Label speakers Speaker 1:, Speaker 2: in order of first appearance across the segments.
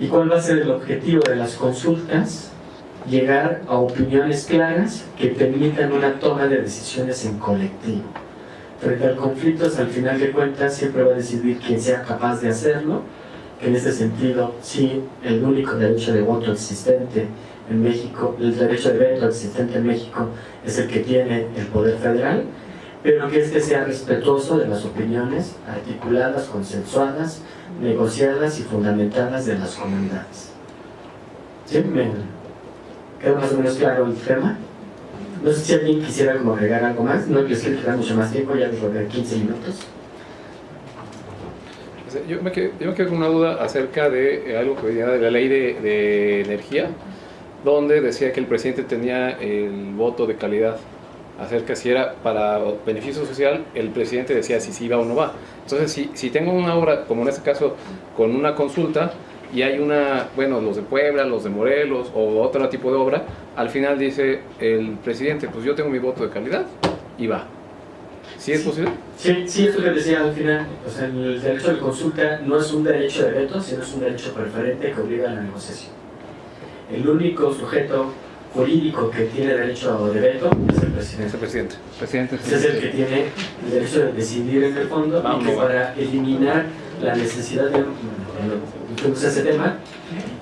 Speaker 1: ¿Y cuál va a ser el objetivo de las consultas? Llegar a opiniones claras que permitan una toma de decisiones en colectivo. Frente al conflicto, al final de cuentas, siempre va a decidir quien sea capaz de hacerlo, en ese sentido, sí, el único derecho de voto existente en México, el derecho de veto existente en México es el que tiene el Poder Federal, pero que este sea respetuoso de las opiniones articuladas, consensuadas, negociadas y fundamentadas de las comunidades. ¿Sí? ¿Me queda más o menos claro el tema? No sé si alguien quisiera como agregar algo más, no les quiero quedar mucho más tiempo, ya les robé 15 minutos.
Speaker 2: Yo me, quedo, yo me quedo con una duda acerca de algo que venía de la ley de energía, donde decía que el presidente tenía el voto de calidad acerca si era para beneficio social, el presidente decía si sí va o no va. Entonces, si, si tengo una obra, como en este caso, con una consulta, y hay una, bueno, los de Puebla, los de Morelos, o otro tipo de obra, al final dice el presidente, pues yo tengo mi voto de calidad, y va. ¿Sí es posible?
Speaker 1: Sí, sí, es lo que decía al final. O sea, el derecho de consulta no es un derecho de veto, sino es un derecho preferente que obliga a la negociación. El único sujeto jurídico que tiene derecho de veto es el presidente.
Speaker 2: Es el presidente. presidente
Speaker 1: es, es el que tiene el derecho de decidir en el fondo y que para eliminar la necesidad de introducir ese tema,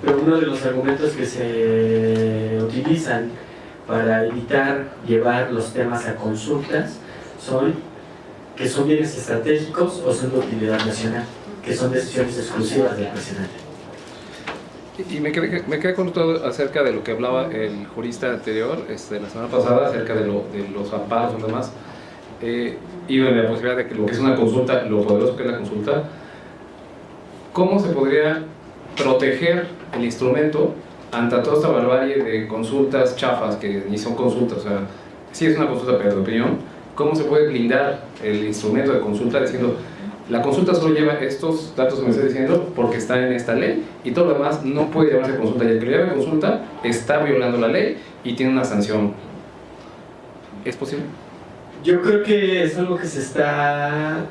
Speaker 1: pero uno de los argumentos que se utilizan para evitar llevar los temas a consultas son que son bienes estratégicos o son de utilidad nacional, que son decisiones exclusivas del presidente.
Speaker 2: Y me quedé, me quedé con todo acerca de lo que hablaba el jurista anterior, este, la semana pasada, acerca de, lo, de los amparos y demás, eh, y de la posibilidad de que lo que es una consulta, lo poderoso que es la consulta, ¿cómo se podría proteger el instrumento ante toda esta barbarie de consultas chafas, que ni son consultas, o sea, sí es una consulta, pero de opinión, ¿cómo se puede blindar el instrumento de consulta diciendo la consulta solo lleva estos datos que me estoy diciendo porque están en esta ley y todo lo demás no puede llamarse consulta. Y el que lo consulta está violando la ley y tiene una sanción. ¿Es posible?
Speaker 1: Yo creo que es algo que se está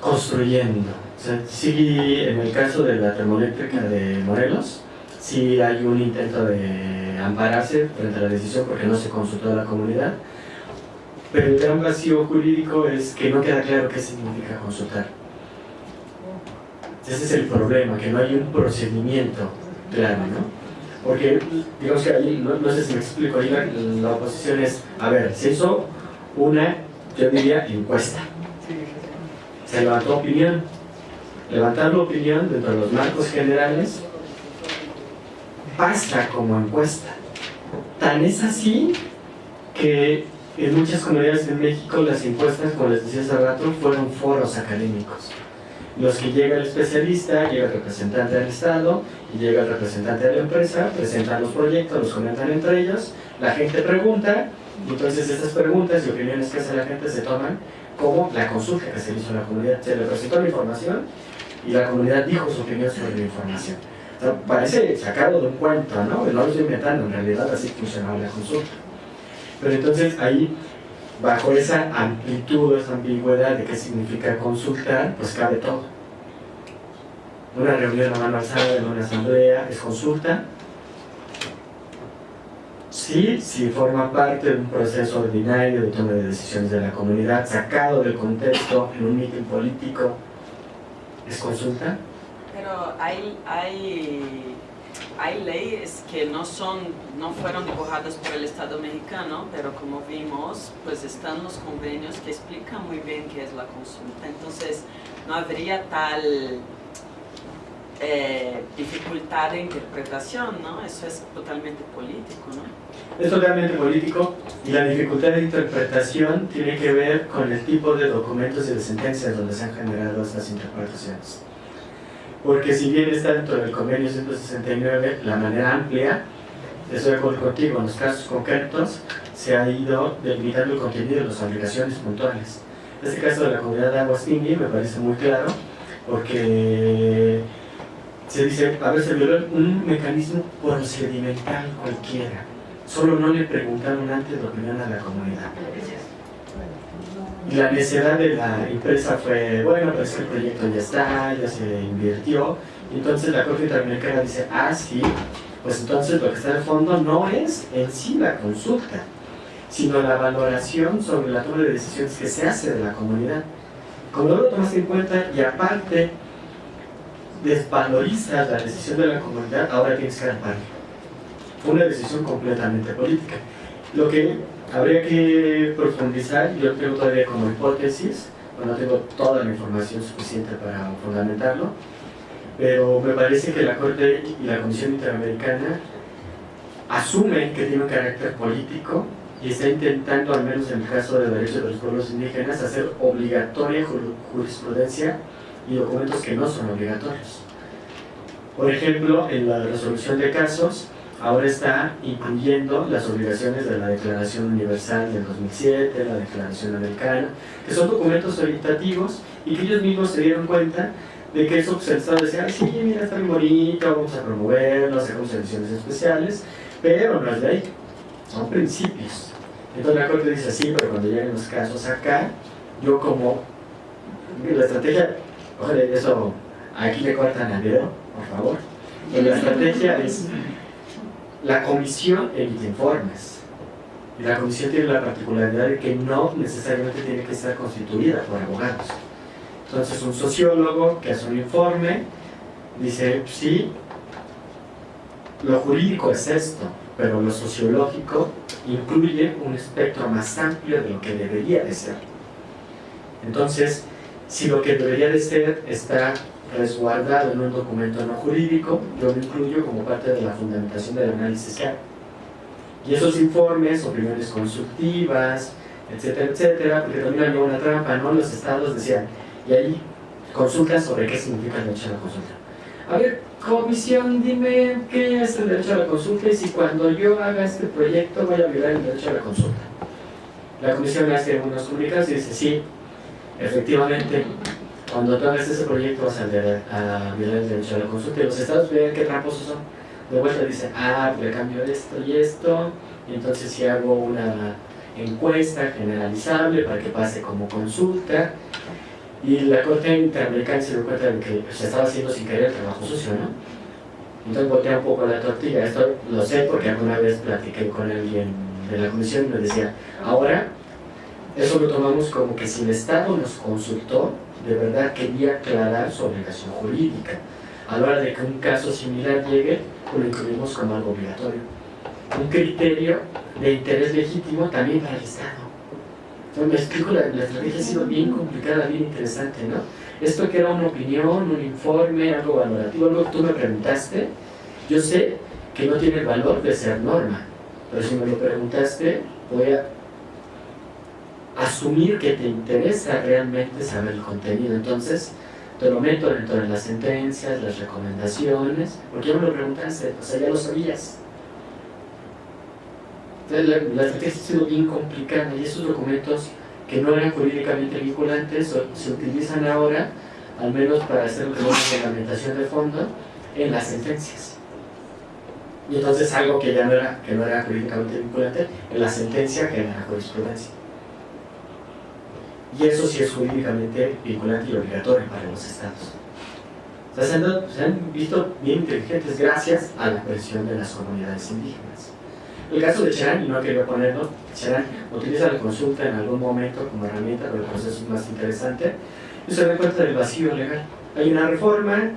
Speaker 1: construyendo. O sea, sí, en el caso de la termoeléctrica de Morelos, sí hay un intento de ampararse frente a la decisión porque no se consultó a la comunidad pero el gran vacío jurídico es que no queda claro qué significa consultar. Ese es el problema, que no hay un procedimiento claro, ¿no? Porque, digamos que ahí, no, sé si me explico, ahí la, oposición es, a ver, se hizo una, yo diría, encuesta. Se levantó opinión. Levantar la opinión dentro de los marcos generales basta como encuesta. Tan es así que en muchas comunidades de México las encuestas, como les decía hace rato, fueron foros académicos. Los que llega el especialista, llega el representante del Estado y llega el representante de la empresa, presentan los proyectos, los comentan entre ellos, la gente pregunta, y entonces estas preguntas y opiniones que hace la gente se toman como la consulta que se hizo a la comunidad. Se le presentó la información y la comunidad dijo su opinión sobre la información. parece sacado de un cuento, ¿no? No lo estoy inventando, en realidad así funcionaba la consulta. Pero entonces ahí, bajo esa amplitud, esa ambigüedad de qué significa consultar, pues cabe todo. Una reunión a mano alzada en una asamblea es consulta. Sí, si forma parte de un proceso ordinario de toma de decisiones de la comunidad, sacado del contexto en un mitin político, es consulta.
Speaker 3: Pero hay, hay hay leyes que no, son, no fueron dibujadas por el Estado mexicano, pero como vimos, pues están los convenios que explican muy bien qué es la consulta. Entonces, no habría tal eh, dificultad de interpretación, ¿no? Eso es totalmente político, ¿no?
Speaker 1: Es totalmente político y la dificultad de interpretación tiene que ver con el tipo de documentos y de sentencias donde se han generado estas interpretaciones porque si bien está dentro del convenio 169 la manera amplia, estoy de acuerdo contigo, en los casos concretos se ha ido delimitando el contenido de las obligaciones puntuales. Este caso de la comunidad de Aguastingui me parece muy claro, porque se dice, a ver, se violó un mecanismo procedimental cualquiera. Solo no le preguntaron antes la opinión a la comunidad. La necesidad de la empresa fue, bueno, pues el proyecto ya está, ya se invirtió. Entonces la Corte Interamericana dice, ah, sí, pues entonces lo que está de fondo no es en sí la consulta, sino la valoración sobre la toma de decisiones que se hace de la comunidad. No lo tomas en cuenta y aparte desvalorizas la decisión de la comunidad, ahora tienes que dar Fue una decisión completamente política. Lo que habría que profundizar, yo tengo todavía como hipótesis, no tengo toda la información suficiente para fundamentarlo, pero me parece que la Corte y la Comisión Interamericana asumen que tiene un carácter político y está intentando, al menos en el caso de derechos de los pueblos indígenas, hacer obligatoria jurisprudencia y documentos que no son obligatorios. Por ejemplo, en la resolución de casos, ahora está incluyendo las obligaciones de la Declaración Universal del 2007, la Declaración Americana, que son documentos orientativos y que ellos mismos se dieron cuenta de que eso se está diciendo, sí, mira, está muy bonito, vamos a promoverlo, hacemos ediciones especiales, pero no es ahí, son principios. Entonces la Corte dice, sí, pero cuando lleguen los casos acá, yo como, la estrategia, ojalá, eso, aquí le cortan al dedo, por favor, la estrategia es, la comisión emite informes, y la comisión tiene la particularidad de que no necesariamente tiene que estar constituida por abogados. Entonces un sociólogo que hace un informe dice, sí, lo jurídico es esto, pero lo sociológico incluye un espectro más amplio de lo que debería de ser. Entonces, si lo que debería de ser está resguardado en un documento no jurídico, yo lo incluyo como parte de la fundamentación del análisis que Y esos informes, opiniones consultivas, etcétera, etcétera, porque también había una trampa, ¿no? Los estados decían, y ahí consultas sobre qué significa el derecho a la consulta. A ver, comisión, dime qué es el derecho a la consulta y si cuando yo haga este proyecto voy a violar el derecho a la consulta. La comisión hace unos comunicados y dice, sí, efectivamente, cuando tú hagas ese proyecto vas a, violar el derecho a la consulta y los estados ven qué tramposos son. De vuelta dice, ah, le cambio esto y esto, y entonces si hago una encuesta generalizable para que pase como consulta, y la Corte Interamericana se dio cuenta de que se estaba haciendo sin querer el trabajo sucio, ¿no? Entonces voltea un poco la tortilla. Esto lo sé porque alguna vez platiqué con alguien de la comisión y me decía, ahora eso lo tomamos como que si el Estado nos consultó, de verdad quería aclarar su obligación jurídica. A la hora de que un caso similar llegue, pues lo incluimos como algo obligatorio. Un criterio de interés legítimo también para el Estado me explico, la, estrategia ha sido bien complicada, bien interesante, ¿no? Esto que era una opinión, un informe, algo valorativo, algo que tú me preguntaste, yo sé que no tiene el valor de ser norma, pero si me lo preguntaste, voy a asumir que te interesa realmente saber el contenido. Entonces, te lo meto dentro de las sentencias, las recomendaciones, porque ya me lo preguntaste, o sea, ya lo sabías. Entonces, la, estrategia ha sido bien complicada y esos documentos que no eran jurídicamente vinculantes se utilizan ahora, al menos para hacer una reglamentación de fondo, en las sentencias. Y entonces algo que ya no era, que no era jurídicamente vinculante, en la sentencia genera jurisprudencia. Y eso sí es jurídicamente vinculante y obligatorio para los estados. O sea, se, han visto bien inteligentes gracias a la presión de las comunidades indígenas. El caso de Cherán, y no quería ponerlo, Cherán utiliza la consulta en algún momento como herramienta, pero el proceso es más interesante, y se da cuenta del vacío legal. Hay una reforma,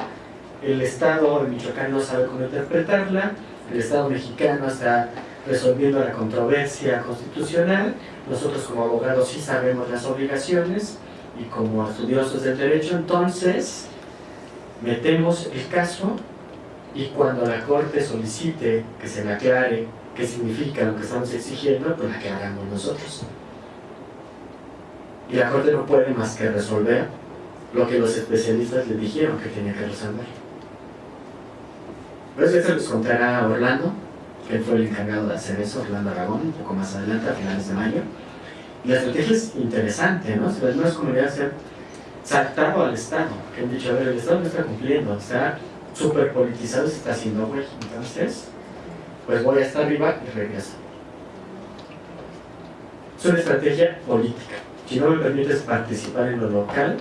Speaker 1: el Estado de Michoacán no sabe cómo interpretarla, el Estado mexicano está resolviendo la controversia constitucional, nosotros como abogados sí sabemos las obligaciones, y como estudiosos del derecho, entonces metemos el caso y cuando la Corte solicite que se le aclare qué significa lo que estamos exigiendo, pues la que hagamos nosotros. Y la Corte no puede más que resolver lo que los especialistas le dijeron que tenía que resolver. Pues eso les contará Orlando, que fue el encargado de hacer eso, Orlando Aragón, un poco más adelante, a finales de mayo. Y la estrategia es interesante, ¿no? Las nuevas comunidades se han saltado al Estado, que han dicho, a ver, el Estado no está cumpliendo, está súper politizado, se está haciendo güey. Entonces, pues voy hasta arriba y regreso. Es una estrategia política. Si no me permites participar en lo local,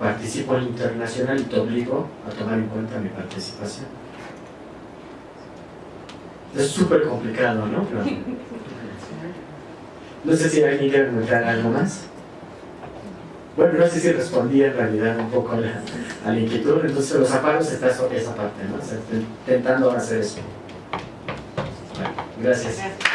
Speaker 1: participo en lo internacional y te obligo a tomar en cuenta mi participación. Es súper complicado, ¿no? No sé si alguien quiere comentar algo más. Bueno, no sé si respondí en realidad un poco a la, a la inquietud, entonces los amparos está sobre esa parte, ¿no? O sea, intentando hacer eso. Bueno, gracias.
Speaker 3: Gracias.